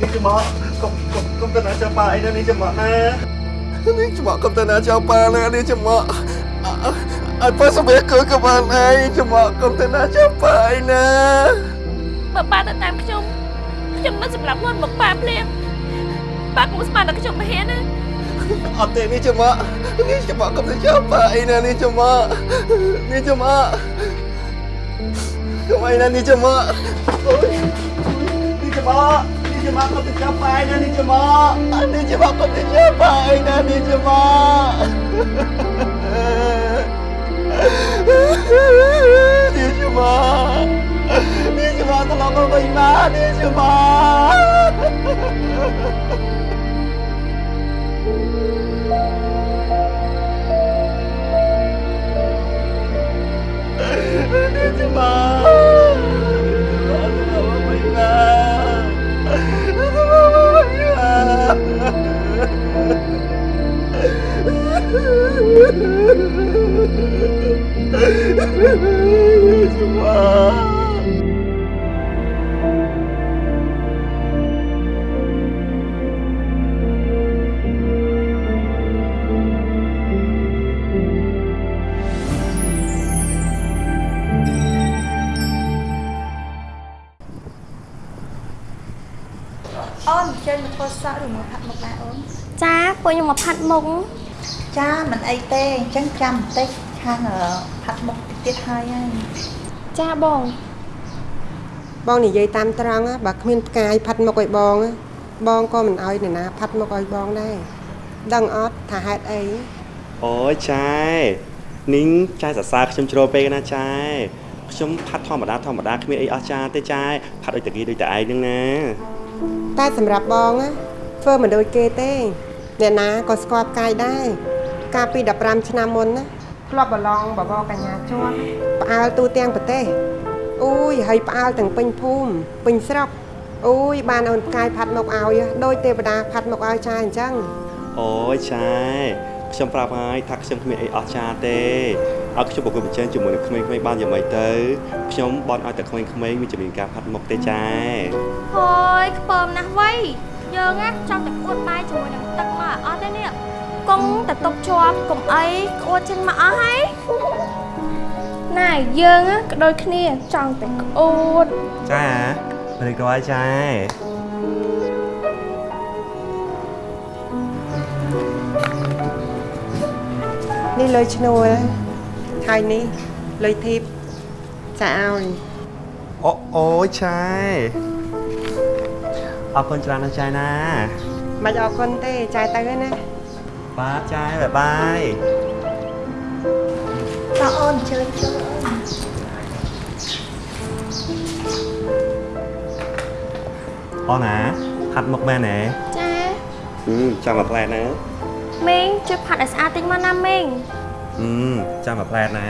នេះច្មក់កុំកុំកុំទៅណាចាប់ប៉ាអីណានេះច្មក់ណានេះច្មក់កុំទៅណាចាប់ប៉ាណានេះច្មក់អើប៉ាសម្រាប់គឺក្បាលឯងច្មក់កុំទៅណាចាប់ប៉ាអីណាបើប៉ាទៅតាមខ្ញុំខ្ញុំមិនសម្រាប់ខ្លួនមកប៉ាភ្លាមប៉ាកុំស្មានដល់ខ្ញុំមិនហ៊ានណាអត់ទេនេះច្មក់នេះច្មក់កុំទៅចាប់ប៉ាអីណានេះច្មក់នេះច្មក់កុំអីណានេះច្មក់អូយនេះច្មក់នេះច្មក់កុំទៅចាប់ប៉ាអីណានេះច្មក់ នេះច្មក់កុំទៅចាប់ប៉ាអីណានេះច្មក់នេះច្មក់នេះច្មក់ត្រឡប់ មក ពួកខ្ញុំមកផាត់មុខចាមិនអីទេអញ្ចឹងចាំបន្តិចខាងអឺផាត់មុខតិចទៀតហើយហើយចាបងបងនិយាយតាមត្រង់ណាបើគ្មានផ្កាយផាត់មុខឲ្យបងណាបងក៏មិនអោយអ្នកណាផាត់មុខឲ្យបងដែរដឹងអត់ថាហេតុអីអូយចាយនីងចាយសរសើរខ្ញុំជ្រោពេកណាចាយខ្ញុំផាត់ធម្មតាធម្មតាគ្មានអីអស្ចារ្យទេចាយផាត់ដូចតាគីដូចតែឯងហ្នឹងណាតែសម្រាប់បងណាធ្វើមិនដូចគេទេ អ្នកណាក៏ស្គាល់ផ្កាយដែរកាលពី15ឆ្នាំមុនណាធ្លាប់ប្រឡងបបរកញ្ញាជាប់ផ្អើលទូទាំងប្រទេសអូយហើយផ្អើលទាំងពេញភូមិពេញស្រុកអូយបានអូនផ្កាយផាត់មុខឲ្យដូចទេវតាផាត់មុខឲ្យចាអញ្ចឹងអូយចាយខ្ញុំប្រាប់ហើយថាខ្ញុំគ្មានអីអស្ចារ្យទេឲ្យខ្ញុំប្រកួតប្រជែងជាមួយនឹងក្មេងៗបានយ៉ាងម៉េចទៅខ្ញុំបន់ឲ្យតែក្មេងៗមានជំនាញការផាត់មុខទេចាយហយខ្ពើមណាស់វៃ យើងណាចង់តែក្អួតបាយជាមួយនឹងទឹកមកឲ្យអត់ទេនេះកុំតែຕົកជាប់កុំអីក្អួតចេញមកអស់ហើយណែយើងណាក៏ដូចគ្នាចង់តែក្អួតចារីករាយចាយនេះលុយឈ្នួលហើយនេះលុយធីបចាឲ្យអូអូយចាយ អរគុណច្រើនណាស់ចាយណាមិនអរគុណទេចាយទៅហើយណាបាទចាយបាយបាយតោះអូនជើញចូលអូនអូនណាផាត់មុខមែនទេចាអឺចាំមកផ្លែណាមីងជួយផាត់ឲ្យស្អាតតិចមកណាមីងអឺចាំមកផ្លែណា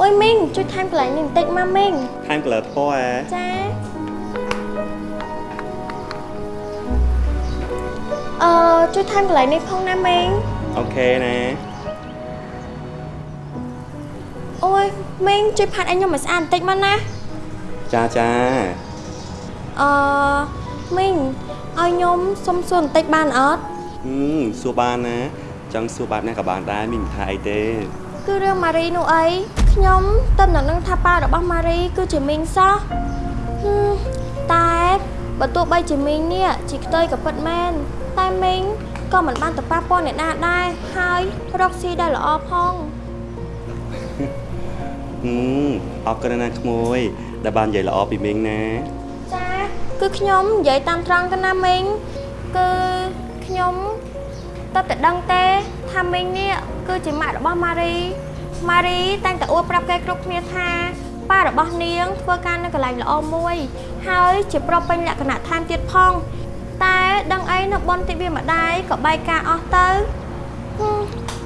អូយមីងជួយថែមកន្លែងនេះបន្តិចមកមីងថែម color ពណ៌ហ៎ចា អឺជួយថែមកន្លែងនេះផងណាមីងអូខេណាអូយមីងជួយផាត់ឲ្យខ្ញុំឲ្យស្អាតបន្តិចមកណាចាចាអឺមីងឲ្យខ្ញុំសុំសួរបន្តិចបានអត់អឺសួរបានណាចង់សួរបែបណាក៏បានដែរមានមិនថាអីទេ គឺរឿងម៉ារីនោះអីខ្ញុំទៅនឹងនឹងថាប៉ារបស់ម៉ារីគឺជាមីងសោះហឹមតែបើទោះបីជាមីងនេះជាខ្ទុយក៏ពិតមែន តែមីងក៏មិនបានទៅប៉ះពាល់អ្នកណាដែរហើយរកស៊ីได้ល្អផងហឹមអរគុណណាស់ក្មួយដែលបាននិយាយល្អពីមីងណាចាគឺខ្ញុំនិយាយតាមត្រង់ទៅណាមីងគឺខ្ញុំតើតែដឹងទេថាមីងនេះគឺជាម៉ាក់របស់ម៉ារីម៉ារីតែងតែអួតប្រាប់គេគ្រប់គ្នាថាប៉ារបស់នាងធ្វើការនៅកន្លែងល្អមួយ ហើយជាប្រុសពេញលក្ខណៈថែមទៀតផង តែដឹងអីនៅបនទិវាម្ដាយក៏បែកការអស់ទៅហឹម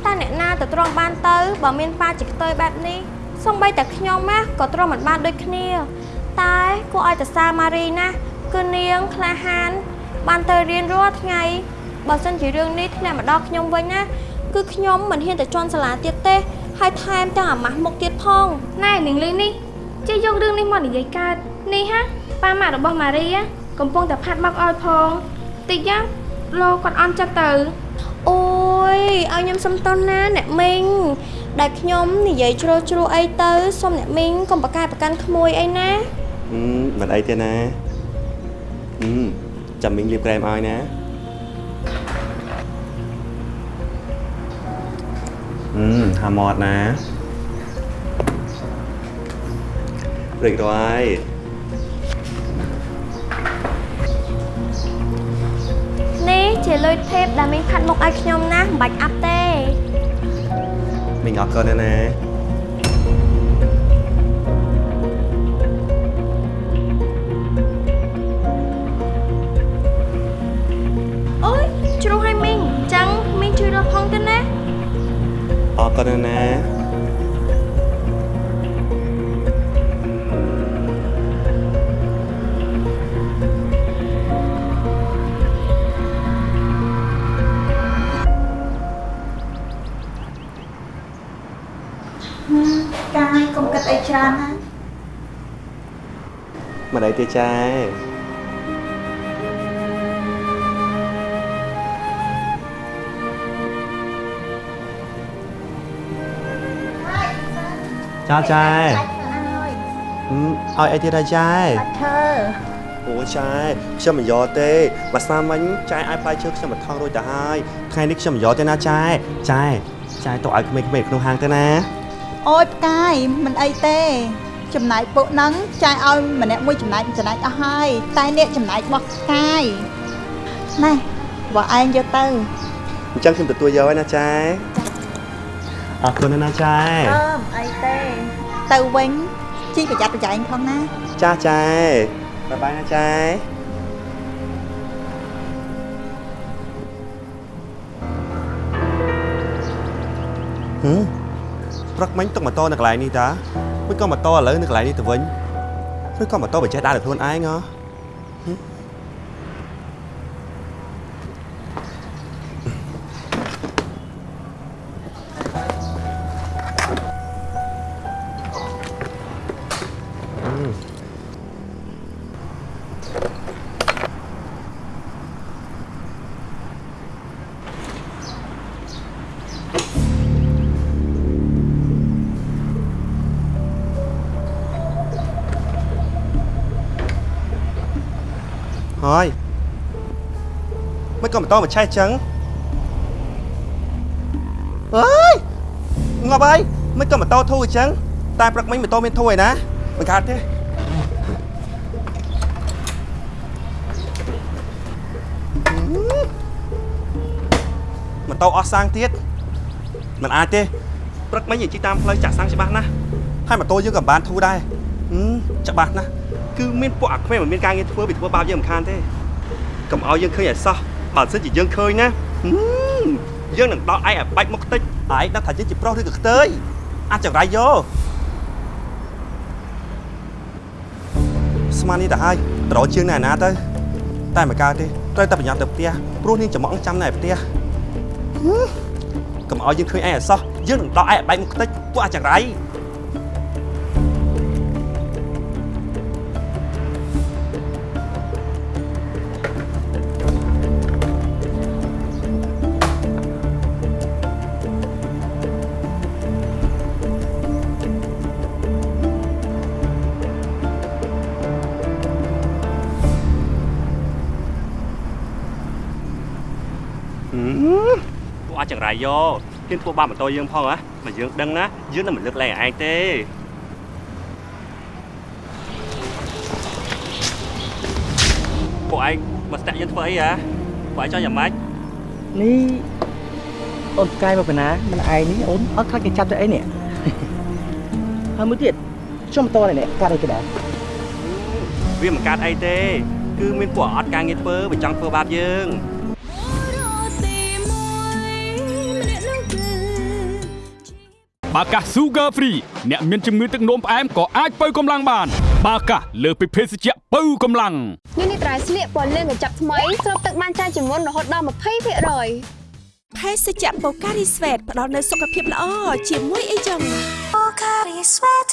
តើអ្នកណាទៅទ្រាំបានទៅបើមានប៉ាជាខ្ទុយបែបនេះសំបីតែខ្ញុំណាក៏ទ្រាំមិនបានដូចគ្នា តែគួរឲ្យតសាម៉ារីណាស់គឺនាងក្លាហាន បានទៅរៀនរាល់ថ្ងៃបើសិនជារឿងនេះធ្លាក់មកដល់ខ្ញុំវិញណាគឺខ្ញុំមិនហ៊ានទៅជន់សាលាទៀតទេហើយថែមទាំងអាម៉ាស់មុខទៀតផងណែនាងលីនេះជិះយករឿងនេះមកនិយាយកើតនេះហាប៉ាម៉ាក់របស់ម៉ារី កំពុងតែផាត់មកឲ្យផងតិចណាលោកគាត់អន់ចិត្តទៅអូយឲ្យខ្ញុំសុំតន់ណាអ្នកមីងដែលខ្ញុំនិយាយជ្រុលជ្រួអីទៅសុំអ្នកមីងកុំប្រកែកប្រកាន់ក្មួយអីណាហឹមមិនអីទេណាហឹមចាំមីងលាបក្រែមឲ្យណាហឹមហាមាត់ណារួចរាល់ ជាលុយថេបដែលមីងផាត់មុខឲ្យខ្ញុំណាមិនបាច់អាប់ទេមីងអរគុណណាស់ណាអូយជ្រុះឲ្យមីងអញ្ចឹងមីងជួយរកផងទៅណាអរគុណណា ស់ណាកាយកុំគិតអីច្រើនណាមិនអីទេចែចាចែហឹមឲ្យអីទៀតដែរចែឈើអូចែខ្ញុំមិនយកទេបើស្នាមិញចែឲ្យផ្លែឈើខ្ញុំមកថងរួចទៅហើយថ្ងៃនេះខ្ញុំមិនយកទេណាចែចែចែទៅឲ្យក្មេងៗក្នុងហាងទៅណា អូយផ្កាយមិនអីទេ ចំណាយពួកហ្នឹងចាយឲ្យម្នាក់មួយចំណាយចំណែកអស់ហើយតែអ្នកចំណាយរបស់ផ្កាយណែបើឯងយកទៅអញ្ចឹងខ្ញុំទទួលយកហើយណាចែអរគុណណាស់ណាចែអឺមិនអីទេទៅវិញជីប្រយ័ត្នប្រយែងផងណាចាចែបាយបាយណាចែហឹម ព្រឹកមិញទុកម៉ូតូនៅកន្លែងនេះតាមិនក៏ម៉ូតូឥឡូវនៅកន្លែងនេះទៅវិញឬក៏ម៉ូតូបើចេះដើរដោយខ្លួនឯងហ៎ហឹ តូមកឆេះចឹងអើយងាប់ហើយមិនក៏ម៉ូតូធូរអញ្ចឹងតែព្រឹកមិញម៉ូតូមានធូរឯណាមិនកើតទេម៉ូតូអស់សាំងទៀតមិនអាចទេព្រឹកមិញនិយាយជិះតាមផ្លូវចាក់សាំងច្បាស់ណាស់ហើយម៉ូតូយើងក៏មិនបានធូរដែរហឹមច្បាស់ណាស់គឺមានពួកអាក្មេងមិនមានការងារធ្វើពីធ្វើបាបយើងមិនខានទេកុំឲ្យយើងឃើញឲ្យសោះ បើមិនសិនជាយើងឃើញណាហឹមយើងនឹងដល់ឯងឲ្យបាច់មុខតិចឯងដឹងថាយើងជាប្រុសឬក៏ខ្ទើយអាចចង្រៃយកស្មាននេះទៅហើយត្រោជើងណែណាទៅតែមិនកើតទេត្រូវតែប្រញាប់ទៅផ្ទះព្រោះនាងចំអកចាំណែផ្ទះហឹមកុំឲ្យយើងឃើញឯងឲ្យសោះយើងនឹងដល់ឯងឲ្យបែកមុខតិចពួកអាចចង្រៃ ពួកអាចចង្រៃយកហ៊ានធ្វើបាបម៉ូតូយើងផងហ៎បើយើងដឹងណាយើងនឹងមិនលើកលែងឲ្យឯងទេពួកឯងមកស្ទាក់យើងធ្វើអីហ៎ពួកឯងចង់យ៉ាងម៉េចនេះអូនផ្កាយមកពីណាមិនឯងនេះអូនអត់ខ្លាចគេចាប់ទៅអីនេះហើយមួយទៀតខ្ញុំមិនតនេះកាត់អីគេដែរវាមិនកាត់អីទេ គឺមានពួកអត់ការងារធ្វើបើចង់ធ្វើបាបយើង បាកាស Sugar Free អ្នកមានជំងឺទឹកនោមផ្អែមក៏អាចបើកម្លាំងបាន បាកាសលើសពីភេសជ្ជៈបើកម្លាំងនេះនេះត្រៃស្លៀកពណ៌លឿងកញ្ចប់ថ្មីស្រូបទឹកបានច្រើនជាងមុនរហូតដល់20%ភេសជ្ជៈបូការីស្វេតផ្ដល់នូវសុខភាពល្អជាមួយអីចឹងបូការីស្វេត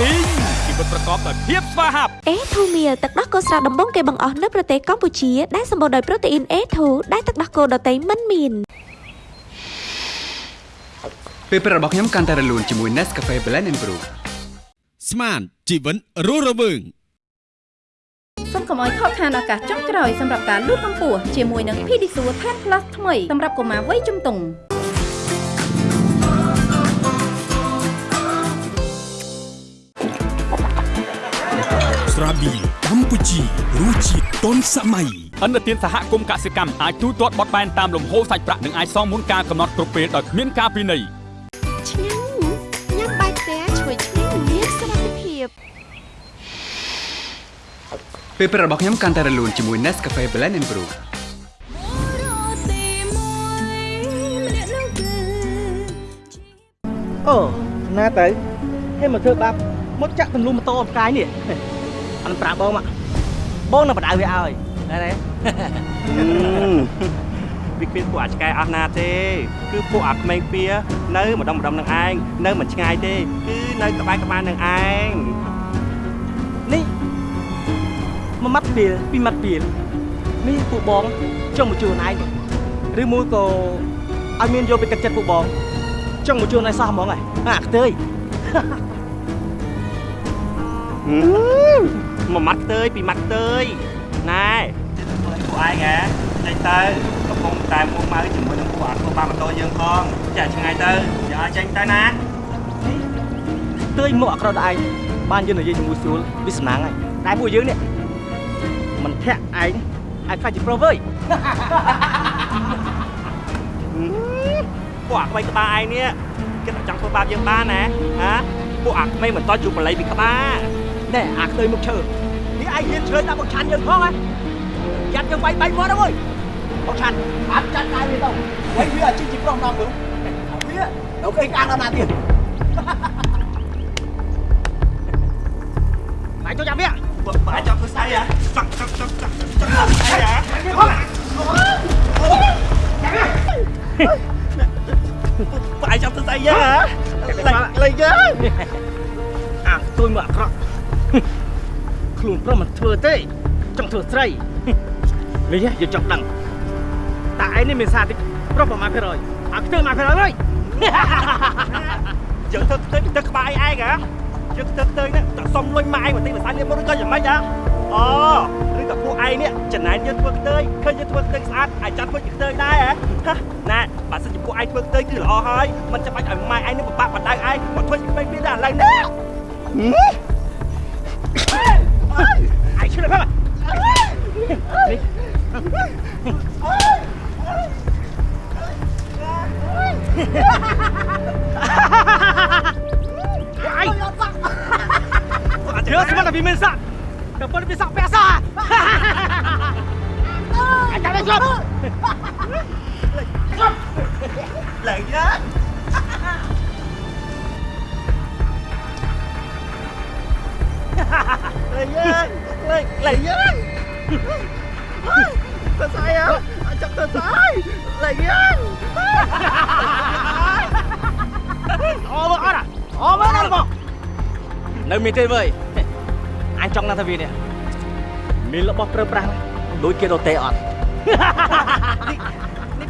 ទីងជីវិតប្រកបដោយភាពស្វាហាប់អេធូមៀលទឹកដោះគោស្រស់ដំបងគេបង្អស់នៅប្រទេសកម្ពុជាដែលសម្បូរដោយប្រូតេអ៊ីន A2 ដែលទឹកដោះគោដតៃមិនមាន ពេលព្រឹករបស់ខ្ញុំកាន់តែរលូនជាមួយ Nescafe Blend and Brew ស្មានជីវិតរស់រវើងសូមកុំឲ្យខកខានឱកាសចុងក្រោយសម្រាប់ការលូតកម្ពស់ជាមួយនឹង Pedisure Tan Plus ថ្មីសម្រាប់កុមារវ័យជំទង់ស្រាប៊ីកម្ពុជារសជាតិទាន់សម័យអន្តរជាតិសហគមន៍កសិកម្មអាចទូទាត់បត់បែនតាមលំហូរសាច់ប្រាក់និងអាចសងមុនការកំណត់គ្រប់ពេលដោយគ្មានការពិន័យ ពេលព្រឹករបស់ខ្ញុំកាន់តែរលូនជាមួយ Nescafe Blend and Brew អូណាទៅហេមកធ្វើបាបមកចាក់ទម្លុះម៉ូតូអបកាយនេះអត់ប្រាប់បងមកបងនឹងបដៅវាឲ្យណែណែវាគ្មានពួកអាចឆ្កែអស់ណាទេ គឺពួកអាក្មេងពៀនៅម្ដុំម្ដុំនឹងឯងនៅមិនឆ្ងាយទេ គឺនៅក្បែរក្បែរនឹងឯងនេះ មួយម៉ាត់ពីលពីរម៉ាត់ពីលនេះពួកបងចង់មកជួនឯងឬមួយក៏ឲ្យមានយកពីទឹកចិត្តពួកបងចង់មកជួនឯងសោះហ្មងហ៎អាខ្ទើយមួយម៉ាត់ទៅពីរម៉ាត់ទៅណែពួកឯងហ៎ចេញទៅកំពុងតែមួម៉ៅជាមួយនឹងពួកអាក្បាម៉ូតូយើងផងចាឆ្ងាយទៅយកឲ្យចេញទៅណាទើយមកអក្រក់ដល់ឯងបានយើងនិយាយជាមួយស្រួលវាសំណាងហើយតែពួកយើងនេះ មិនធាក់ឯងឲ្យខ្លាចជាប្រុសវើយពួកអាក្មេងក្បាលឯងនេះគេតែចង់ធ្វើបាបយើងបានណាហាពួកអាក្មេងមិនតជួបបល័យពីក្បាលណែអាខ្ទើយមុខឈើនេះឯងហ៊ានឆ្លើយដាក់មកឆាន់យើងផងហ៎យ៉ាត់យើងវាយបាញ់មកដល់អើយមកឆាន់អត់ចាត់តែវាទៅវាយវាអាជីជាប្រុសដល់មើលវានៅគេកាងដល់ណាទៀតបាយចូលចាំវា បាយចង់ធ្វើស្អីហ៎ចង់ចង់ចង់ចង់ចង់ធ្វើស្អីហ៎បាយចង់ធ្វើស្អីហ៎លេងលេងយើអាខ្ទួយមកអាក្រក់ខ្លួនប្រុសមិនធ្វើទេចង់ធ្វើស្រីនេះយើងចង់ដឹងតើឯងនេះមានសារតិចប្រុសប្រមាណភាគរយអាខ្ទើមកភាគរយហើយយើងធ្វើទៅទៅក្បាលឯងហ៎ យើងធ្វើទៅនេះតសុំលុយម៉ាយបន្តិចភាសានេះមកឬក៏យ៉ាងម៉េចហ៎អូឬក៏ពួកឯងនេះចំណែនយើងធ្វើខ្ទើយឃើញយើងធ្វើខ្ទើយស្អាតអាចចាត់ធ្វើជាខ្ទើយដែរហ៎ណែបើសិនជាពួកឯងធ្វើខ្ទើយគឺល្អហើយមិនចាំបាច់ឲ្យម៉ែឯងនេះពិបាកបណ្ដៅឯងមកធ្វើជាពេញពីដែរឥឡូវនេះឯងឈ្លើផង ជឿស្មានតែវាមានសាក់តែប៉ុន្តែវាសាក់ពាក់សាអាចចាំទៅជប់លេ ចចាប់ទៅស្អីលេងយ៉ាអូមើលអត់អូមើលណាបងនៅមានទេវើយអញចង់ណាស់ថាវានេះមានរបស់ប្រើប្រាស់ដូចគេដតេអត់នេះ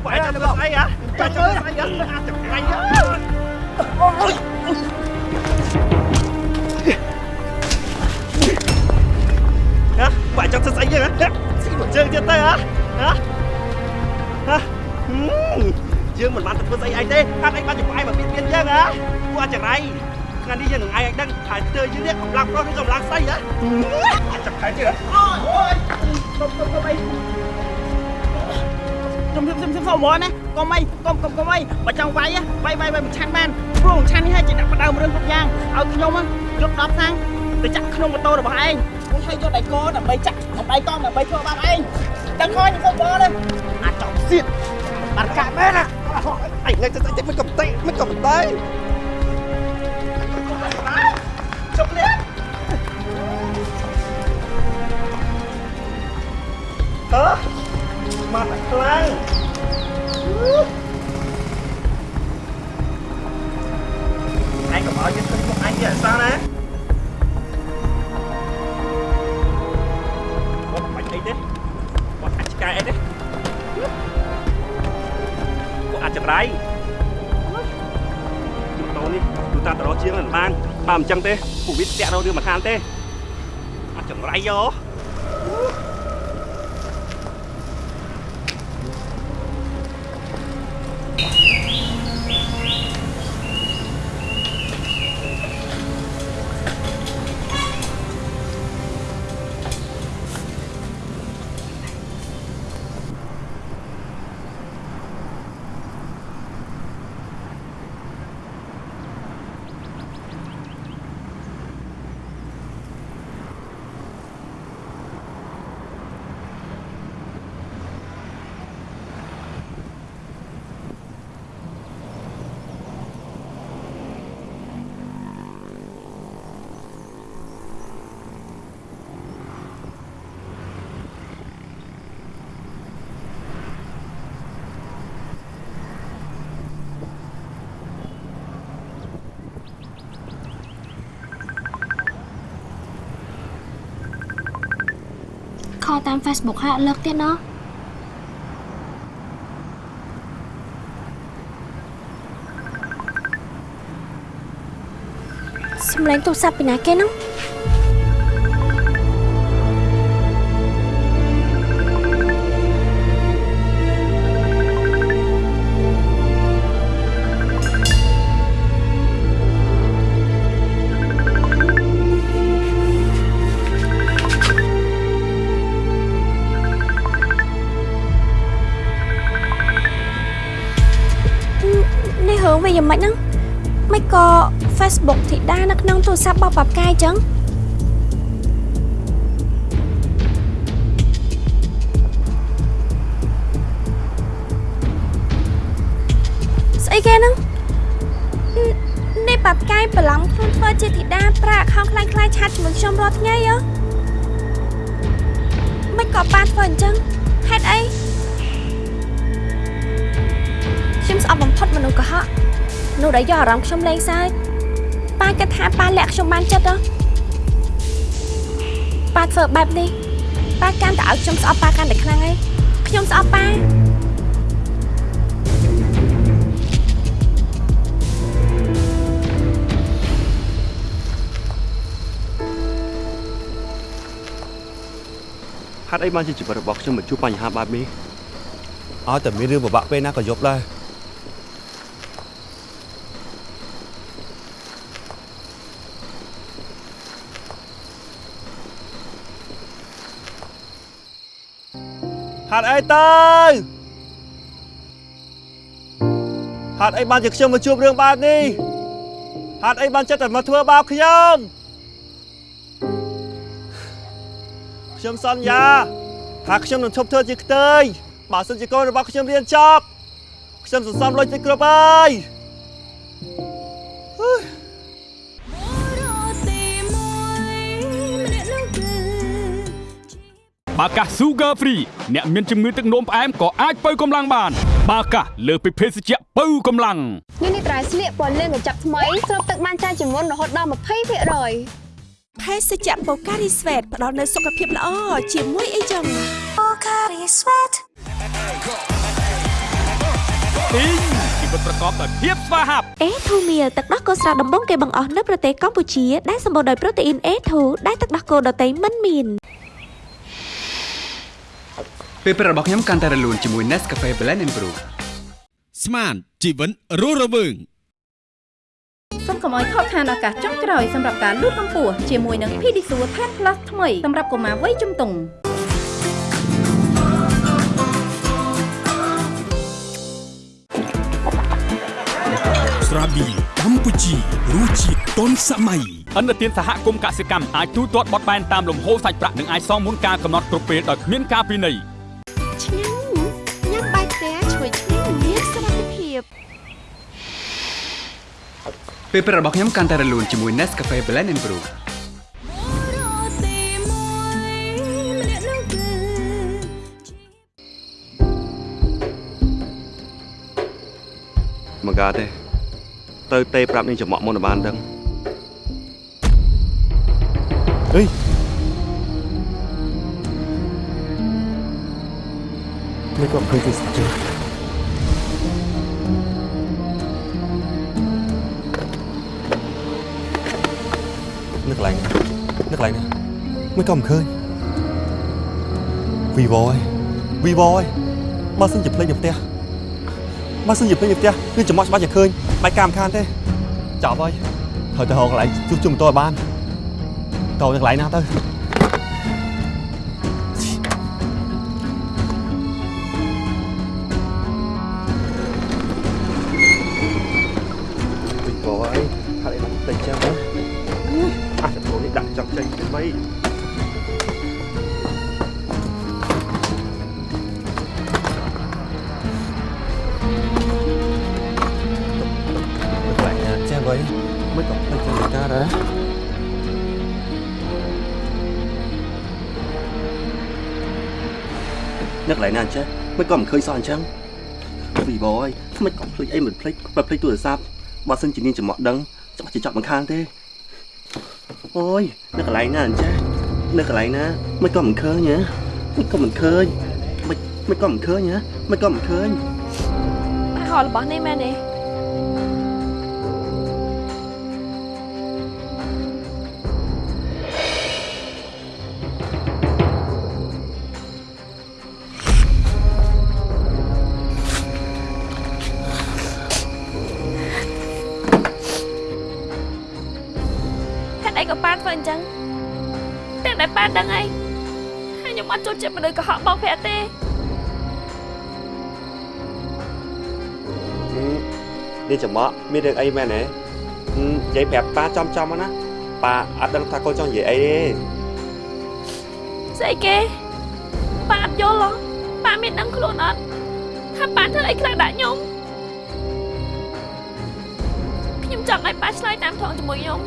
ពួកឯងចាំទៅស្អីហ៎ចាំទៅស្អីហ៎អាចចាំថ្ងៃហ៎អូយហ៎ពួកឯងចាំទៅស្អីហ៎ស៊ីមកជើងទៀតទៅហ៎ហ៎ហ៎យើងមិនបានទៅធ្វើស្អីឯងទេអត់ឯងបានជាពួកឯងមកបៀតបៀនយើងហ៎ពួកអាចរៃ ថ្ងៃនេះយើងនឹងឯងឲ្យដឹងថាស្ទើរយើងនេះកម្លាំងប្រុសឬកម្លាំងស្អីហ៎អាចចាំខែទៀតហ៎អូយទៅទៅទៅអីខ្ញុំខ្ញុំខ្ញុំសុំមកណាកុំអីកុំកុំកុំអីបើចង់វាយវាយវាយវាយមួយឆាន់បានព្រោះមួយឆាន់នេះហើយជាអ្នកបដើមរឿងគ្រប់យ៉ាងឲ្យខ្ញុំយក10សាំងទៅចាក់ក្នុងម៉ូតូរបស់ឯងខ្ញុំឲ្យយកដៃកដើម្បីចាក់ដៃកង់ដើម្បីធ្វើបាបឯងដឹងហើយខ្ញុំបលអាចចង់សៀតបាត់កាក់មែនណាអីថ្ងៃទៅទៅមិនកំតេមិនកំតេ អឺមកខ្លាំងអញកុំឲ្យគេឃើញមុខអញទៀតអសោះណាបងបាច់អីទេបងអាចឆ្កែអីទេបងអាចចម្រៃតោនេះទូតាតរជាងមិនបានបើមិនអញ្ចឹងទេពួកវាស្ទាក់រោរឿងមិនខានទេអាចចម្រៃយោ ខលតាម Facebook ហាក់លើកទៀតណោះសំឡេងទូរស័ព្ទពីណាគេហ្នឹងនេះ Facebook ធីតានៅក្នុងទូរស័ព្ទរបស់ប៉ាប់កាយចឹងស្អីគេហ្នឹងននេះប៉ាប់កាយបន្លំខ្លួនធ្វើជាធីតាប្រើអខោខ្លាំងខ្លាយឆាតជាមួយខ្ញុំរាល់ថ្ងៃហ៎មិនក៏ប៉ាធ្វើអញ្ចឹងហេតុអីខ្ញុំស្អប់បំផុតមនុស្សកុហកនោះដែលយកអារម្មណ៍ខ្ញុំលេងសើច ប៉ាគិតថាប៉ាលាក់ខ្ញុំបានចិត្តហ៎ប៉ាធ្វើបែបនេះប៉ាកាន់តែឲ្យខ្ញុំស្អប់ប៉ាកាន់តែខ្លាំងឯងខ្ញុំស្អប់ប៉ាហេតុអីបានជាជីវិតរបស់ខ្ញុំមកជួបបញ្ហាបែបនេះឲ្យតែមានរឿងពិបាកពេលណាក៏យប់ដែរ ហេតុអីទៅហេតុអីបានជាខ្ញុំមកជួបរឿងបែបនេះហេតុអីបានចិត្តតែមកធ្វើបាបខ្ញុំខ្ញុំសន្យាថាខ្ញុំនឹងឈប់ធ្វើជាខ្ទើយបើសិនជាកូនរបស់ខ្ញុំរៀនចប់ខ្ញុំសន្សំលុយទៅគ្រប់ហើយ បាកាស Sugar Free អ្នកមានជំងឺទឹកនោមផ្អែមក៏អាចបើកម្លាំងបានបាកាសលើសពីភេសជ្ជៈបើកម្លាំងនេះនេះត្រៃស្លៀកពណ៌លឿងកញ្ចប់ថ្មីស្រូបទឹកបានច្រើនជាងមុនរហូតដល់20%ភេសជ្ជៈបូការីស្វេតផ្ដល់នូវសុខភាពល្អជាមួយអីចឹងបូការីស្វេតពីងជីវិតប្រកបដោយភាពស្វាហាប់ A2 meal ទឹកដោះគោស្រស់ដំបងគេបង្អស់នៅប្រទេសកម្ពុជាដែលសម្បូរដោយប្រូតេអ៊ីន A2 ដែលទឹកដោះគោដតៃមិនមាន ពេលព្រឹករបស់ខ្ញុំកាន់តែរលូនជាមួយ Nescafe Blend and Brew ស្មានជីវិតរស់រវើងសូមកុំឲ្យខកខានឱកាសចុងក្រោយសម្រាប់ការលូតកម្ពស់ជាមួយនឹង Pedisure 10 Plus ថ្មីសម្រាប់កុមារវ័យជំទង់ស្រាប៊ីកម្ពុជារសជាតិទាន់សម័យអន្តរជាតិសហគមន៍កសិកម្មអាចទូទាត់បត់បែនតាមលំហូរសាច់ប្រាក់និងអាចសងមុនការកំណត់គ្រប់ពេលដោយគ្មានការពិន័យ ពេលព្រឹករបស់ខ្ញុំកាន់តែរលូនជាមួយ Nescafe Blend and Brew មកកាទេទៅទេប្រាប់នាងចំអកមុនឲ្យបានដឹងអេនេះក៏ឃើញទីស្ជើ កន្លែងនៅកន្លែងណាមិនក៏មិនឃើញ Vivo អើយ Vivo អើយបើសិនជាភ្លេចនៅផ្ទះបើសិនជាភ្លេចនៅផ្ទះគឺចំអកច្បាស់ជាឃើញបាច់កាមខានទេចប់ហើយត្រូវទៅរកកន្លែងជួសជុំម៉ូតូឲ្យបានតោនៅកន្លែងណាទៅ cha mới còn khơi sao anh chăng Vì bố ơi mới còn khơi ấy mình play và play tuổi sắp Bà xin chỉ nên chỉ mọt đấng chắc chỉ chọn bằng khang thế Ôi nhắc lại nè anh cha Nhắc lại nè mới còn khơi nhá mới còn mình khơi mới mới còn mình khơi nhá mới còn mình khơi ហៅរបស់នេះមែនទេ អត់ចូលចិត្តមនុស្សកុហកបោកប្រាស់ទេនេះចំអកមានរឿងអីមែនទេនិយាយប្រាប់ប៉ាចំចំណាប៉ាអត់ដឹងថាកូនចង់និយាយអីទេស្អីគេប៉ាអត់យល់ហ៎ប៉ាមានដឹងខ្លួនអត់ថាប៉ាធ្វើអីខ្លះដាក់ខ្ញុំខ្ញុំចង់ឲ្យប៉ាឆ្លើយតាមត្រង់ជាមួយខ្ញុំ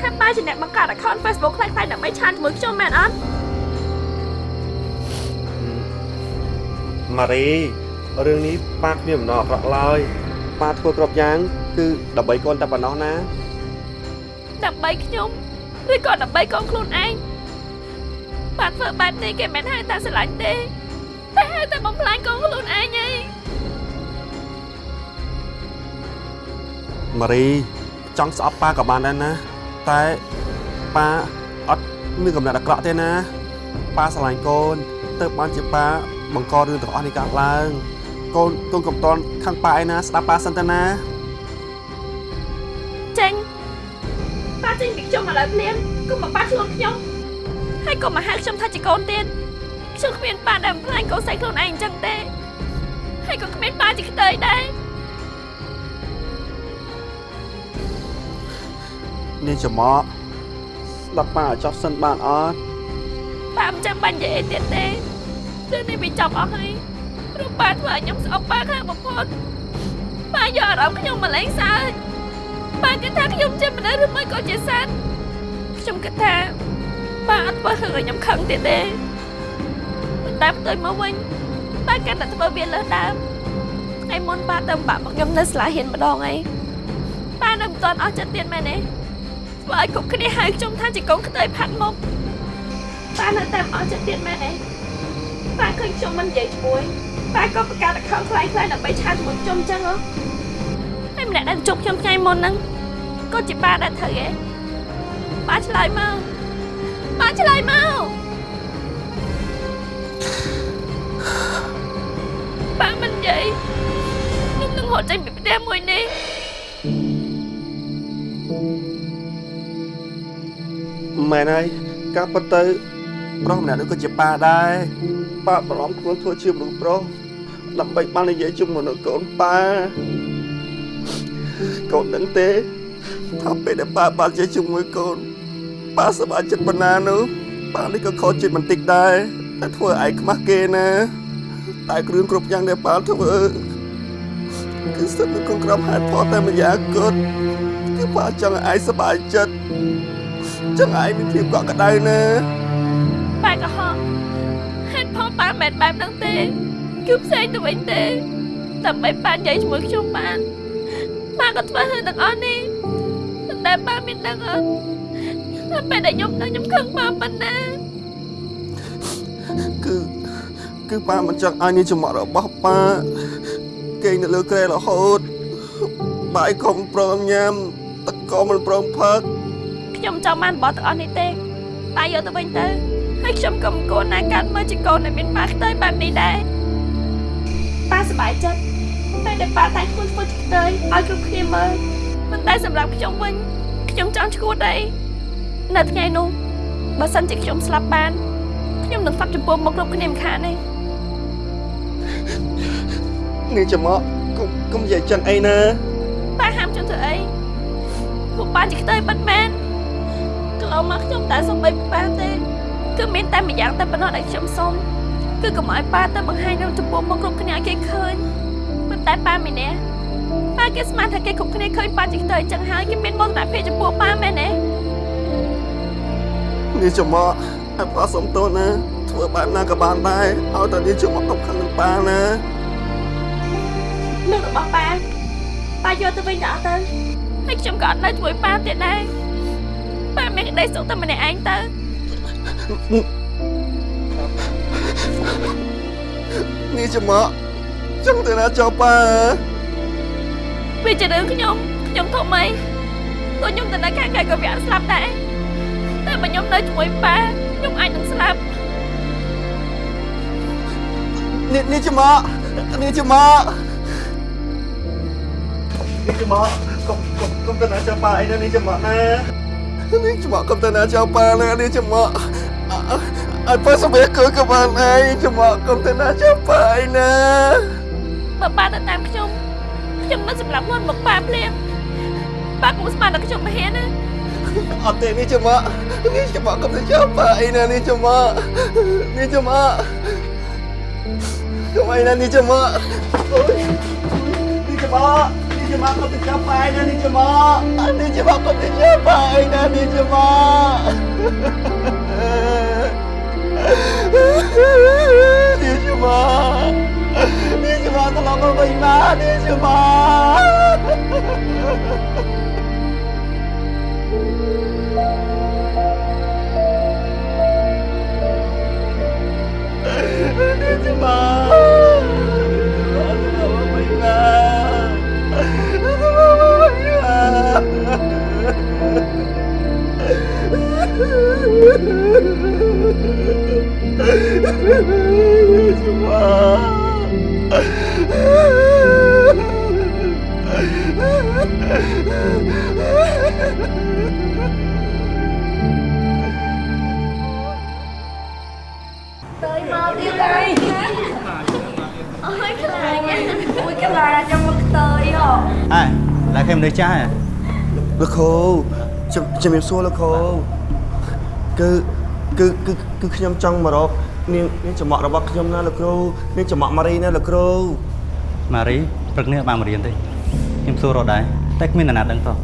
ថាប៉ាជាអ្នកបង្កើត account Facebook ខ្លះៗដើម្បីឆានជាមួយខ្ញុំមែនអត់ ម៉ារីរឿងនេះប៉ាគ្មានបំណងអាក្រក់ឡើយប៉ាធ្វើគ្រប់យ៉ាង គឺដើម្បីកូនតែប៉ុណ្ណោះណាដើម្បីខ្ញុំឬក៏ដើម្បីកូនខ្លួនឯងប៉ាធ្វើបែបនេះគេមិនហៅតែស្រឡាញ់ទេតែហៅតែបំផ្លាញកូនខ្លួនឯងហីម៉ារីចង់ស្អប់ប៉ាក៏បានដែរណា តែប៉ាអត់មានកំណត់អាក្រក់ទេណាប៉ាស្រឡាញ់កូនទៅបានជាប៉ា បង្ករឿងទាំងអស់នេះកើតឡើងកូនកូនកំតនខាងប៉ាឯណាស្ដាប់ប៉ាសិនទៅណាចេញប៉ាចេញពីខ្ញុំឥឡូវភ្លាមគុំមកប៉ាខ្លួនខ្ញុំហើយក៏មកហៅខ្ញុំថាជាកូនទៀតខ្ញុំគ្មានប៉ាដែលបំផ្លាញកូនស្រីខ្លួនឯងអញ្ចឹងទេហើយក៏គ្មានប៉ាជាខ្ទើយដែរនេះចំអកស្ដាប់ប៉ាឲ្យចោះសិនបានអត់ប៉ាមិនចាំបាច់និយាយអីទៀតទេ រឿងនេះវាចប់អស់ហើយព្រោះប៉ាធ្វើឲ្យខ្ញុំស្អប់ប៉ាខ្លាំងបំផុតប៉ាយកអារម្មណ៍ខ្ញុំមកលេងសើចប៉ាគិតថាខ្ញុំជាមនុស្សឬមួយក៏ជាសត្វខ្ញុំគិតថាប៉ាអត់ធ្វើឲ្យខ្ញុំខឹងទៀតទេប៉ុន្តែផ្ទុយមកវិញប៉ាកាន់តែធ្វើវាលើសដើមថ្ងៃមុនប៉ាទៅបាក់មកខ្ញុំនៅស្លាហ៊ានម្ដងអីប៉ានៅមិនទាន់អស់ចិត្តទៀតមែនទេធ្វើឲ្យគ្រប់គ្នាហៅខ្ញុំថាជាកូនខ្ទើយផាត់មុខប៉ានៅតែមិនអស់ចិត្តទៀតមែនទេ ប៉ាឃើញខ្ញុំមិននិយាយជាមួយប៉ាក៏បង្កើត account ខ្លាំងៗដើម្បីឆាតជាមួយខ្ញុំអញ្ចឹងហ៎ហើយម្នាក់ដែលជួបខ្ញុំថ្ងៃមុនហ្នឹងក៏ជាប៉ាដែលត្រូវឯងប៉ាឆ្លើយមកប៉ាឆ្លើយមកប៉ាមិននិយាយខ្ញុំនឹងហត់ចេញពីផ្ទះមួយនេះមែនហើយការពិតទៅប្រុសម្នាក់នោះក៏ជាប៉ាដែរ ប៉ាបារម្ភខ្លួនធ្វើជាមនុស្សប្រុសដើម្បីបាននិយាយជាមួយនឹងកូនប៉ាកូនដឹងទេថាពេលដែលប៉ាបាននិយាយជាមួយកូនប៉ាសប្បាយចិត្តប៉ុណ្ណានោះប៉ានេះក៏ខកចិត្តបន្តិចដែរតែធ្វើឲ្យឯងខ្មាស់គេណាតែគ្រឿងគ្រប់យ៉ាងដែលប៉ាធ្វើគឺស្ថិតនៅក្នុងក្រមហេតុផលតែម្យ៉ាងគត់គឺប៉ាចង់ឲ្យឯងសប្បាយចិត្តចឹងឯងមានភាពកក់ក្ដៅណាប៉ាក៏ហត់ហេតុ ផលប៉ាមិនបែបហ្នឹងទេគឺផ្សេងទៅវិញទេដើម្បីប៉ានិយាយជាមួយខ្ញុំបានប៉ាក៏ធ្វើឲ្យទាំងអស់នេះតែប៉ាមានដឹងអត់តែពេលដែលខ្ញុំដឹងខ្ញុំខឹងប៉ាប៉ុណ្ណាគឺគឺប៉ាមិនចង់ឲ្យនេះចំអករបស់ប៉ាគេងនៅលើក្រែរហូតបាយក៏មិនព្រមញ៉ាំទឹកក៏មិនព្រមផឹកខខ្ញុំចង់បានរបស់ទាំងអស់នេះទេប៉ាយកទៅវិញទៅ ហើយខ្ញុំក៏មិនគួរណាកាត់មើលជាកូនដែលមានម៉ាខ្ទើយបែបនេះដែរប៉ាសប្បាយចិត្តតែដែលប៉ាតែខ្លួនធ្វើខ្ទើយឲ្យគ្រប់គ្នាមើលប៉ុន្តែសម្រាប់ខ្ញុំវិញខ្ញុំចង់ឈួតដែរនៅថ្ងៃនោះបើសិនជាខ្ញុំស្លាប់បានខ្ញុំនឹងស្លាប់ចំពោះមុខគ្រប់គ្នាមិនខានទេនាងចំមកកុំកុំនិយាយចឹងអីណាប៉ាហាមខ្ញុំធ្វើអីពួកប៉ាជាខ្ទើយបាត់មែនកន្លងមកខ្ញុំតែសំបីប៉ាទេ គឺមានតែម្យ៉ាងតែប៉ុណ្ណោះដែលខ្ញុំសុំគឺកុំឲ្យប៉ាទៅបង្ហាញនៅចំពោះមុខគ្រប់គ្នាឲ្យគេឃើញប៉ុន្តែប៉ាមីនេះប៉ាគេស្មានថាគេគ្រប់គ្នាឃើញប៉ាជាខ្ទើយចឹងហើយគេមានមោទនភាពចំពោះប៉ាមែនទេនាងចំមកឲ្យប៉ាសុំទោសណាធ្វើបែបណាក៏បានដែរឲ្យតែនាងចំមកកំខឹងនឹងប៉ាណាលើករបស់ប៉ាប៉ាយកទៅវិញទៅអត់ទៅហើយខ្ញុំក៏អត់នៅជាមួយប៉ាទៀតដែរប៉ាមានក្តីសុខតែម្នាក់ឯងទៅ នាងចំមកចង់ទៅណាចោលប៉ាវាជារឿងខ្ញុំខ្ញុំធំអីទោះខ្ញុំទៅនៅខាងក្រៅក៏វាអត់ស្លាប់ដែរតែបើខ្ញុំនៅជាមួយប៉ាខ្ញុំអាចនឹងស្លាប់នាងនាងចំមកនាងចំមកនាងចំមកកុំកុំកុំទៅណាចោលប៉ាអីណានាងចំមកណានាងចំមកកុំទៅណាចោលប៉ាណានាងចំមក អើប៉ាសម្រាប់គឺក៏បានហើយចំមកកុំទៅណាចោលប៉ាអីណាបើប៉ាទៅតាមខ្ញុំខ្ញុំមិនសម្រាប់ខ្លួនមកប៉ាភ្លាមប៉ាកុំស្មានដល់ខ្ញុំមិនហ៊ានណាអត់ទេនេះចំមកនេះចំមកកុំទៅចោលប៉ាអីណានេះចំមកនេះចំមកកុំអីណានេះចំមកអូយនេះចំមកនេះចំមកកុំទៅចោលប៉ាអីណានេះចំមកនេះចំមកកុំទៅចោលប៉ាអីណានេះចំមក នេះចំមកនេះចំមកត្រឡប់មកវិញមកនេះចំ លោកគ្រូជំជំរាបសួរលោកគ្រូគឺគឺគឺគឺខ្ញុំចង់មករកនាងនាងចំអករបស់ខ្ញុំណាលោកគ្រូនាងចំអកម៉ារីណាលោកគ្រូម៉ារីព្រឹកនេះបានមករៀនទេខ្ញុំសួររត់ដែរតែគ្មានអ្នកណាដឹងតោះ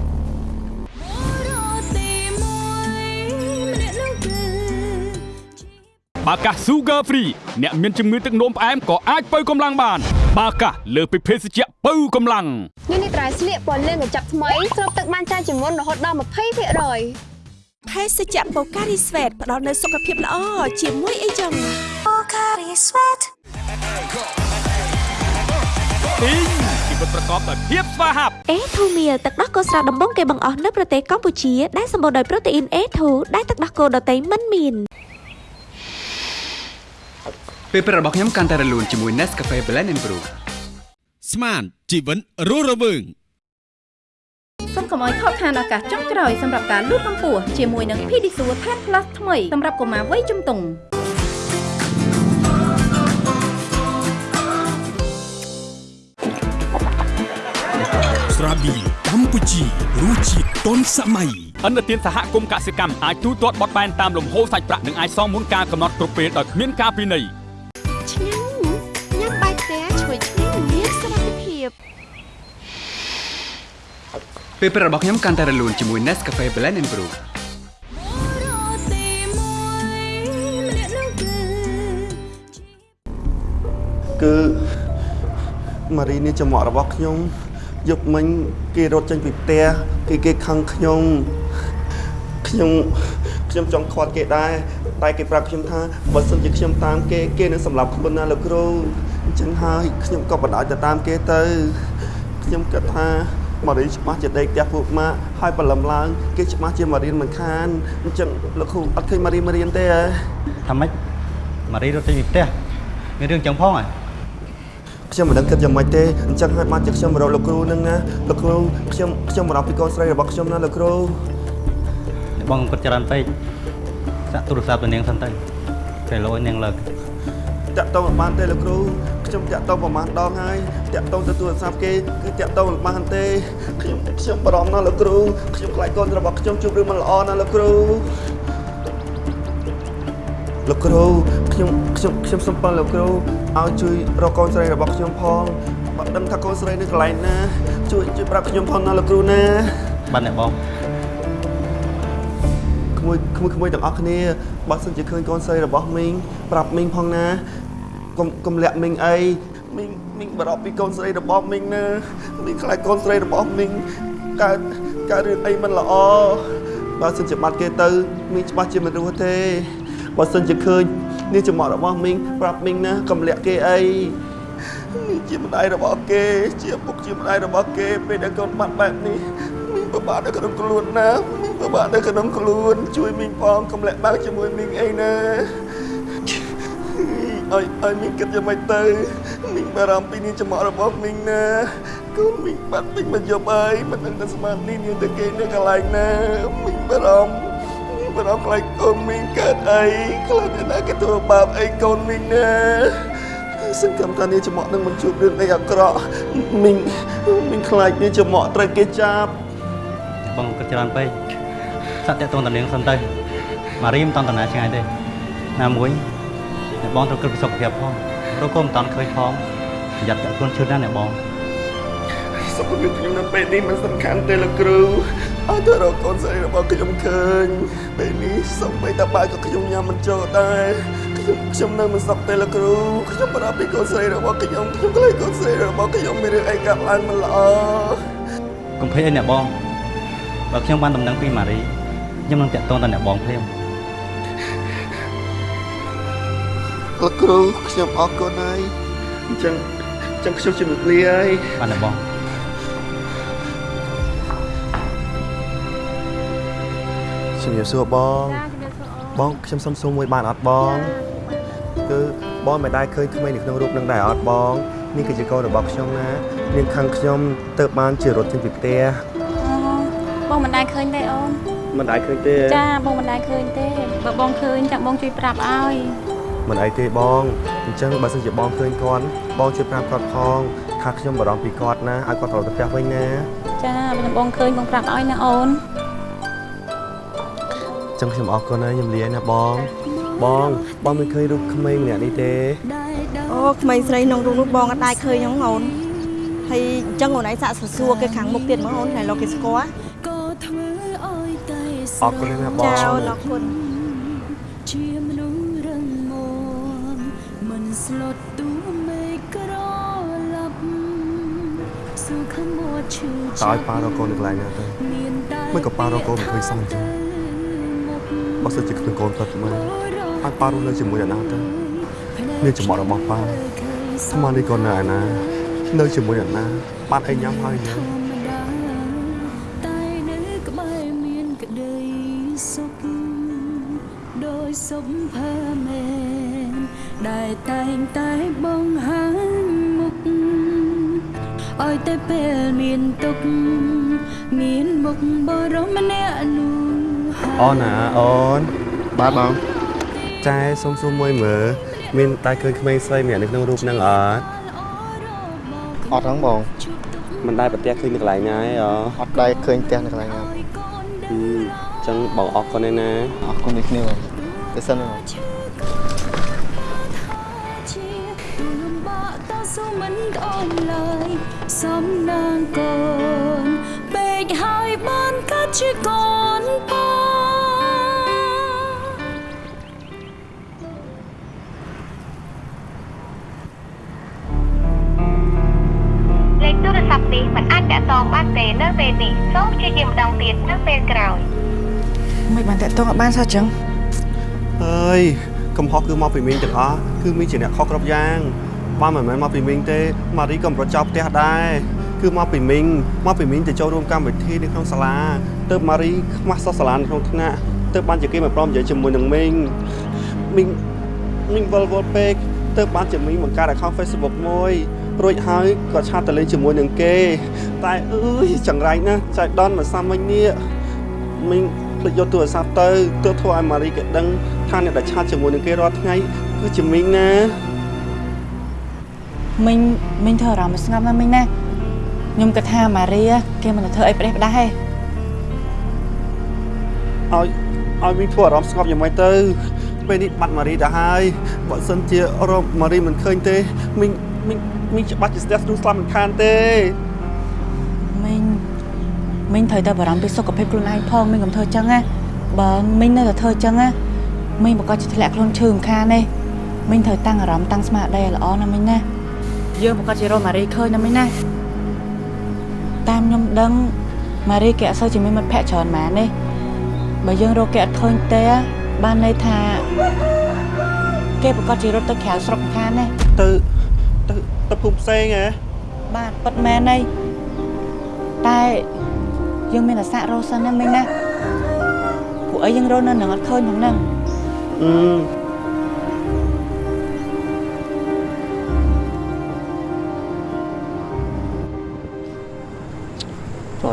បាកាស Sugar Free អ្នកមានជំងឺទឹកនោមផ្អែមក៏អាចបើកម្លាំងបាន បាកាសលើសពីភេសជ្ជៈបើកម្លាំងនេះនេះត្រៃស្លៀកពណ៌លឿងកញ្ចប់ថ្មីស្រូបទឹកបានច្រើនជាងមុនរហូតដល់20%ភេសជ្ជៈបូការីស្វេតផ្ដល់នូវសុខភាពល្អជាមួយអីចឹងបូការីស្វេតទីងជីវិតប្រកបដោយភាពស្វាហាប់អេធូមៀលទឹកដោះគោស្រស់ដំបងគេបង្អស់នៅប្រទេសកម្ពុជាដែលសម្បូរដោយប្រូតេអ៊ីន A2 ដែលទឹកដោះគោដតៃមិនមាន ពេលព្រឹករបស់ខ្ញុំកាន់តែរលូនជាមួយ Nescafe Blend and Brew ស្មានជីវិតរស់រវើងសូមកុំឲ្យខកខានឱកាសចុងក្រោយសម្រាប់ការលូតកម្ពស់ជាមួយនឹង Pedisure Tan Plus ថ្មីសម្រាប់កុមារវ័យជំទង់ស្រាប៊ីកម្ពុជារសជាតិទាន់សម័យអន្តរជាតិសហគមន៍កសិកម្មអាចទូទាត់បត់បែនតាមលំហូរសាច់ប្រាក់និងអាចសងមុនការកំណត់គ្រប់ពេលដោយគ្មានការពិន័យ ពេលព្រឹករបស់ខ្ញុំកាន់តែរលូនជាមួយ Nescafe Blend and Brew គឺម៉ារីនេះចំអករបស់ខ្ញុំយប់មិញគេរត់ចេញពីផ្ទះគេគេខឹងខ្ញុំខ្ញុំខ្ញុំចង់ខាត់គេដែរតែគេប្រាប់ខ្ញុំថាបើសិនជាខ្ញុំតាមគេគេនឹងសម្លាប់ខ្លួនណាលោកគ្រូអញ្ចឹងហើយខ្ញុំក៏បដៅទៅតាមគេទៅខ្ញុំគិតថា ម៉ារីច្បាស់ជាដេកផ្ទះពួកម៉ាក់ហើយបលឹមឡើងគេច្បាស់ជាមករៀនមិនខានអញ្ចឹងលោកគ្រូអត់ឃើញម៉ារីមករៀនទេហ៎ថាម៉េចម៉ារីរត់ចេញពីផ្ទះមានរឿងចឹងផងហ៎ខ្ញុំមិនដឹងគិតយ៉ាងម៉េចទេអញ្ចឹងហើយបានជាខ្ញុំមករកលោកគ្រូនឹងណាលោកគ្រូខ្ញុំខ្ញុំបារម្ភពីកូនស្រីរបស់ខ្ញុំណាលោកគ្រូអ្នកបងគិតច្រើនពេកសាក់ទូរស័ព្ទទៅនាងសិនទៅពេលលោឲ្យនាងលើកតាក់តងមិនបានទេលោកគ្រូ ខ្ញុំតាក់តងប្រហែលដងហើយតាក់តងទៅទូរស័ព្ទគេគឺតាក់តងមិនបានទេខ្ញុំខ្ញុំបារម្ភណាស់លោកគ្រូខ្ញុំខ្លាចកូនរបស់ខ្ញុំជួបរឿងមិនល្អណាស់លោកគ្រូលោកគ្រូខ្ញុំខ្ញុំខ្ញុំសុំប៉ុនលោកគ្រូឲ្យជួយរកកូនស្រីរបស់ខ្ញុំផងបើដឹងថាកូនស្រីនៅកន្លែងណាជួយជួយប្រាប់ខ្ញុំផងណាលោកគ្រូណាបាទអ្នកបងក្មួយក្មួយក្មួយទាំងអស់គ្នាបើសិនជាឃើញកូនស្រីរបស់មីងប្រាប់មីងផងណា កុំកុំលាក់មីងអីមីងមីងបារម្ភពីកូនស្រីរបស់មីងណាមីងខ្លាចកូនស្រីរបស់មីងកើតកើតរឿងអីមិនល្អបើសិនជាបាត់គេទៅមីងច្បាស់ជាមិនរស់ទេបើសិនជាឃើញនេះចំអករបស់មីងប្រាប់មីងណាកុំលាក់គេអីមីងជាម្ដាយរបស់គេ ជាពុកជាម្ដាយរបស់គេពេលដែលកូនបាត់បែបនេះមីងពិបាកនៅក្នុងខ្លួនណាមីងពិបាកនៅក្នុងខ្លួន ជួយមីងផងកុំលាក់បាក់ជាមួយមីងអីណា ឲ្យឲ្យមីងគិតយ៉ាងម៉េចទៅមីងបារម្ភពីនេះចំអករបស់មីងណាកូនមីងបាត់ពេញមកយប់ហើយមិនដឹងថាស្មាននេះនាងទៅគេនៅកន្លែងណាមីងបារម្ភមីងបារម្ភខ្លាចកូនមីងកើតអីខ្លាចអ្នកណាគេធ្វើបាបអីកូនមីងណាសង្ឃឹមថានាងចំអកនឹងមិនជួបរឿងអីអាក្រក់មីងមីងខ្លាចនាងចំអកត្រូវគេចាប់អ្នកបងគិតច្រើនពេកសាក់តាក់តងតនាងសិនទៅម៉ារីមិនតន់តាណាឆ្ងាយទេណាមួយ អ្នកបងត្រូវគិតពីសុខភាពផងរកក៏មិនតន់ឃើញផងប្រយ័ត្នតាក់ខ្លួនឈឺណាស់អ្នកបងសុខភាពខ្ញុំនៅពេលនេះមិនសំខាន់ទេលោកគ្រូអត់ទៅរកកូនស្រីរបស់ខ្ញុំឃើញពេលនេះសូម្បីតែបាយក៏ខ្ញុំញ៉ាំមិនចូលដែរខ្ញុំខ្ញុំនៅមិនសុខទេលោកគ្រូខ្ញុំបារម្ភពីកូនស្រីរបស់ខ្ញុំខ្ញុំខ្លាចកូនស្រីរបស់ខ្ញុំមានរឿងអីកើតឡើងមិនល្អកុំភ័យអីអ្នកបងបើខ្ញុំបានដំណឹងពីម៉ារីខ្ញុំនឹងតាក់ទងទៅអ្នកបងភ្លាម លោកគ្រូខ្ញុំអរគុណហើយអញ្ចឹងអញ្ចឹងខ្ញុំជម្រាបលាហើយបាទអ្នកបងជំរាបសួរបងបងខ្ញុំសុំសួរមួយបានអត់បងគឺបងមិនដែលឃើញក្មេងនៅក្នុងរូបនឹងដែរអត់បងនេះគឺជាកូនរបស់ខ្ញុំណានាងខាងខ្ញុំទៅបានជារត់ចេញពីផ្ទះបងមិនដែលឃើញទេអូនមិនដែលឃើញទេចាបងមិនដែលឃើញទេបើបងឃើញចាបងជួយប្រាប់ឲ្យ មិនអីទេបងអញ្ចឹងបើសិនជាបងឃើញគាត់បងជួយប្រាប់គាត់ផងថាខ្ញុំបារម្ភពីគាត់ណាឲ្យគាត់ត្រឡប់ទៅផ្ទះវិញណាចាបើបងឃើញបងប្រាប់ឲ្យណាអូនអញ្ចឹងខ្ញុំអរគុណហើយខ្ញុំលាណាបង បងបងមិនឃើញរូបក្មេងម្នាក់នេះទេអូក្មេងស្រីក្នុងរូបនោះបងអត់ដែរឃើញហ្នឹងអូនហើយអញ្ចឹងអូនឯងសាក់សសួរគេខាងមុខទៀតហ្មងអូនតែលោកគេស្គាល់អរគុណណាស់បងចាអូនអរគុណ ត់ឈឺតើឲ្យប៉ារកកូននៅកន្លែងណាទៅមិនក៏ប៉ារកកូនមិនឃើញសមអញ្ចឹងបើសិនជាគ្មានកូនពិតមកឲ្យប៉ារស់នៅជាមួយអ្នកណាទៅមានចំអករបស់ប៉ាស្មាននេះកូននៅឯណានៅជាមួយអ្នកណាបានអីញ៉ាំហើយញ៉ាំ តែពេលមានទុកមានមុខបរមម្នាក់នោះអូនណាអូនបាទបងចែសុំសួរមួយមើលមានតែឃើញក្មេងស្រីម្នាក់នៅក្នុងរូបហ្នឹងអត់អត់ហ្នឹងបងមិនដែលប្រទះឃើញនៅកន្លែងណាឯងអត់ដែលឃើញផ្ទះនៅកន្លែងណាអញ្ចឹងបងអរគុណឯណាអរគុណដូចគ្នាបងទៅសិនបងទូលំបាកតស៊ូមិនអមឡើយ សំណាងកូនពេកហើយបានកាត់ជាកូនពងលេខទូរស័ព្ទនេះមិនអាចតាក់ទងបានទេនៅពេលនេះសូមព្យាយាមម្ដងទៀតនៅពេលក្រោយមិនបានតាក់ទងអត់បានសោះចឹងអើយកំហុសគឺមកពីមីងទាំងអស់គឺមីងជាអ្នកខុសគ្រប់យ៉ាង បើមិនមែនមកពីមីងទេម៉ារីក៏មិនប្រចោលផ្ទះដែរគឺមកពីមីងមកពីមីងទៅចូលរួមកម្មវិធីនៅក្នុងសាលាទើបម៉ារីខ្មាស់សោះសាលានៅក្នុងថ្នាក់ទើបបានជាគេមកព្រមនិយាយជាមួយនឹងមីងមីងមីងវល់វល់ពេកទើបបានជាមីងបង្កើត account Facebook មួយរួចហើយក៏ឆាតទៅលេងជាមួយនឹងគេ តែអើយចង្រៃណាស់ចៃដនមកសាមិញនេះមីងភ្លេចយកទូរស័ព្ទទៅទើបធ្វើឲ្យម៉ារីគេដឹងថាអ្នកដែលឆាតជាមួយនឹងគេរាល់ថ្ងៃគឺជាមីងណា មិញមិញធ្វើអារម្មណ៍ស្ងប់ណាស់មិញណាខ្ញុំគិតថាម៉ារីគេមិនទៅធ្វើអីប្រេះផ្ដាស់ទេឲ្យឲ្យមីងធ្វើអារម្មណ៍ស្ងប់យ៉ាងម៉េចទៅពេលនេះបាត់ម៉ារីទៅហើយបើសិនជារកម៉ារីមិនឃើញទេមីងមីងមីងច្បាស់ជាស្ទះស្ទូស្លាប់មិនខានទេមិញមិញត្រូវតែបារម្ភពីសុខភាពខ្លួនឯងផងមិញកុំធ្វើចឹងណាបើមិញនៅតែធ្វើចឹងណាមិញប្រកាសជាធ្លាក់ខ្លួនឈឺមិនខានទេមិញត្រូវតាំងអារម្មណ៍តាំងស្មារតីឲ្យល្អណាស់មិញណា យើងប្រកាសជារកម៉ារីឃើញណាមិញណាតាមខ្ញុំដឹងម៉ារីគេអត់សូវជាមានមិត្តភក្តិច្រើនម៉ានទេបើយើងរកគេអត់ឃើញទេបានន័យថាគេប្រកាសជារត់ទៅក្រៅស្រុកមិនខានទេទៅទៅទៅភូមិផ្សេងហ៎បាទប៉ិតមែនហើយតែយើងមានអាសារស់សិនណាមិញណាពួកអីយើងរស់នៅនឹងអត់ឃើញផងហ្នឹងអឺ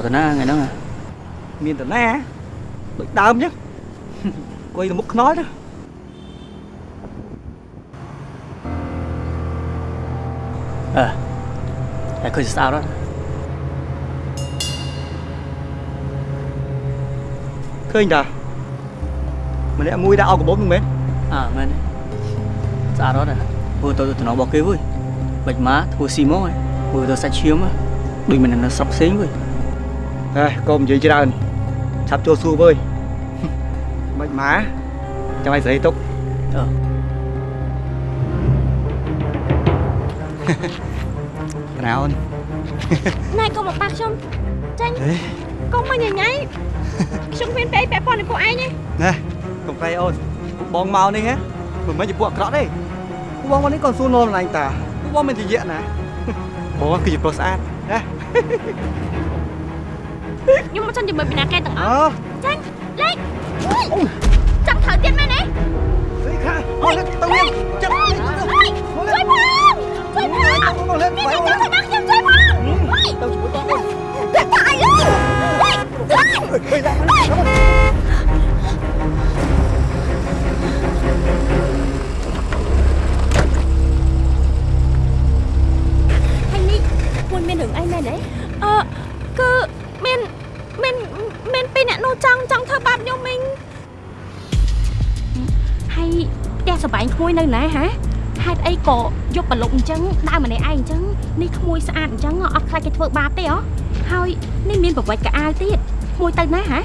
តាណាថ្ងៃហ្នឹងមានតាណាដូចដើមអញ្ចឹងអង្គុយទៅមុខខ្នល់ទៅអើតែឃើញស្អាតអត់ឃើញតាម្នាក់មួយដាក់អោកកបោហ្នឹងមែនអើមែនស្អាតអត់ធ្វើទៅតំណរបស់គេវើយបាច់មកធ្វើស៊ីមកធ្វើទៅសាច់ឈាមដូចមិននៅស្រុកផ្សេងវើយ ហេកុំនិយាយច្រើនឆាប់ចូលសួរវើយមិនម៉ាចាំឲ្យស្រីទុកអឺរោនណែកុំមកប៉ះខ្ញុំចាញ់កុំមកញញ៉ៃខ្ញុំគ្មានពេលពាក់ព័ន្ធនឹងពួកឯងទេណែកុំប្រៃអូនពួកបងមកនេះហ៎មិនមែនជាពួកអាក្រក់ទេពួកបងមកនេះក៏សួរនរម្លាញ់តាពួកបងមិនជាយៈណាបងគឺជាប្រុសស្អាតណា ខ្ញុំមកចង់ជាមួយពីណាកែទាំងអអស់ចាញ់លេខចង់ត្រូវទៀតមែនទេស្អីខាអូលេទៅវិញចាំជួយផងជួយផងមានតែចង់ថាខ្ពីរអ្នកនោះចង់ចង់ធ្វើបាបខ្ញុំមិញហើយផ្ទះសបែងក្មួយនៅណាហ៎ហេតុអីក៏យកប្រឡប់អញ្ចឹងដើរម្នាក់ឯងអញ្ចឹងនេះក្មួយស្អាតអញ្ចឹងអត់ខ្លាចគេធ្វើបាបទេហ៎ហើយនេះមានប្រវត្តិកៅអៅទៀតក្មួយទៅណាហ៎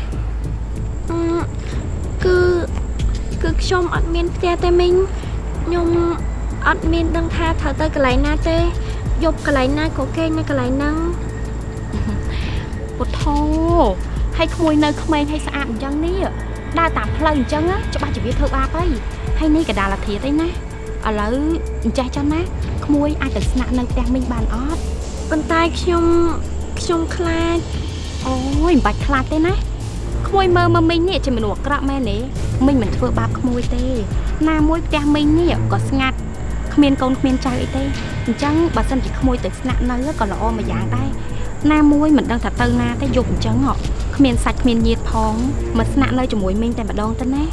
គឺគឺខ្ញុំអត់មានផ្ទះទេមិញខ្ញុំអត់មានដឹងថាត្រូវទៅកន្លែងណាទេយប់កន្លែងណាក៏គេងនៅកន្លែងហ្នឹងពុទ្ធោ ហើយក្មួយនៅក្មេងហើយស្អាតអញ្ចឹងនេះដើរតាមផ្លូវអញ្ចឹងច្បាស់ជាវាធ្វើបាបហើយហើយនេះកដាលធាតឯណាឥឡូវអញ្ចេះចឹងណាក្មួយអាចទៅស្នាក់នៅផ្ទះមីងបានអត់ប៉ុន្តែខ្ញុំខ្ញុំខ្លាចអូយមិនបាច់ខ្លាចទេណាក្មួយមើលមកមីងនេះជាមនុស្សអាក្រក់មែនទេមីងមិនធ្វើបាបក្មួយទេ ណាមួយផ្ទះមីងនេះក៏ស្ងាត់គ្មានកូនគ្មានចៅអីទេអញ្ចឹងបើសិនជាក្មួយទៅស្នាក់នៅក៏ល្អមួយយ៉ាងដែរណាមួយមិនដឹងថាទៅណាទេយប់អញ្ចឹងហ៎ គ្មានសាច់គ្មានញាតផងមកស្នាក់នៅជាមួយមីងតែម្ដងទៅណា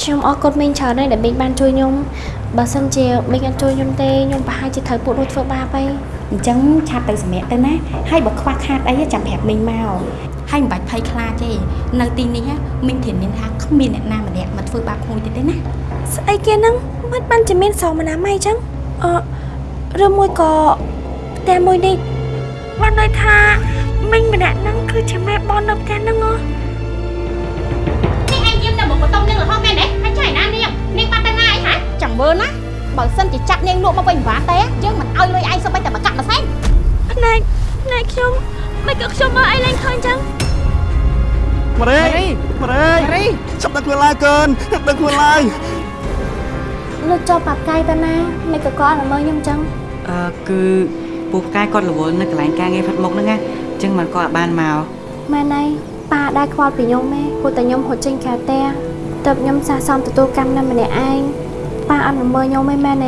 ខ្ញុំអរគុណមីងច្រើនហើយដែលមីងបានជួយខ្ញុំបើសិនជាមីងអត់ជួយខ្ញុំទេខ្ញុំប្រហែលជាត្រូវពួកនោះធ្វើបាបហើយអញ្ចឹងឆាប់ទៅសម្រាប់ទៅណាហើយបើខ្វះខាតអីចាំប្រាប់មីងមក ហើយមិនបាច់ភ័យខ្លាចទេនៅទីនេះមីងធានាថាគ្មានអ្នកណាម្នាក់មកធ្វើបាបក្មួយទៀតទេណាស្អីគេហ្នឹងមិនបានជាមានសងមណាមអីចឹងអឺឬមួយក៏ផ្ទះមួយនេះបានន័យថាមីងម្នាក់ហ្នឹងគឺជាម៉ែបននៅផ្ទះហ្នឹងហ៎នេះឯងយាមតែមកបន្តុំនឹងរហូតមែនទេហើយចៃណានាងនាងបាត់ទៅណាអីហ៎ចាំមើលណាបើសិនជាចាត់នាងលក់មកវិញមិនបានទេយើងមិនឲ្យលុយឯងសូម្បីតែមកកាក់មួយសែនណែណណែខ្ញុំមិនក៏ខ្ញុំមើលអីឡើងឃើញចឹង ម៉ារីម៉ារីចាប់ដឹកខ្លួនឡើយកូនដឹកខ្លួនឡើយលោកចូលប៉ាប់កាយទៅណាមិនក៏គាត់ល្មើខ្ញុំចឹងអឺគឺពូផ្កាយគាត់រវល់នៅកន្លែងការងារផាត់មុខហ្នឹងណាអញ្ចឹងមិនគាត់អាចបានមកម៉ែណៃប៉ាដែរខ្វល់ពីខ្ញុំទេព្រោះតែខ្ញុំហត់ចេញក្រៅផ្ទះតើបខ្ញុំសះសំទទួលកម្មនៅម្នាក់ឯងប៉ាអត់ល្មើខ្ញុំទេមែន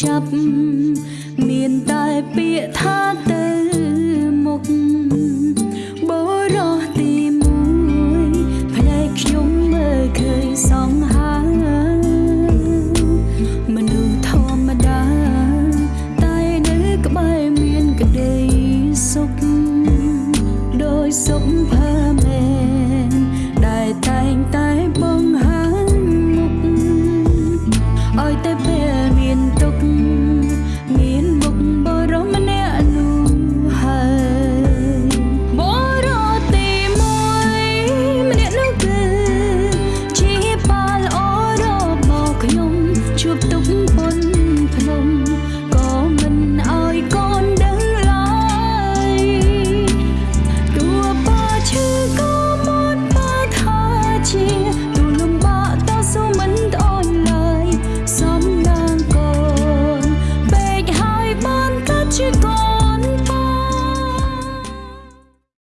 ចាប់មានតែពាក្យថា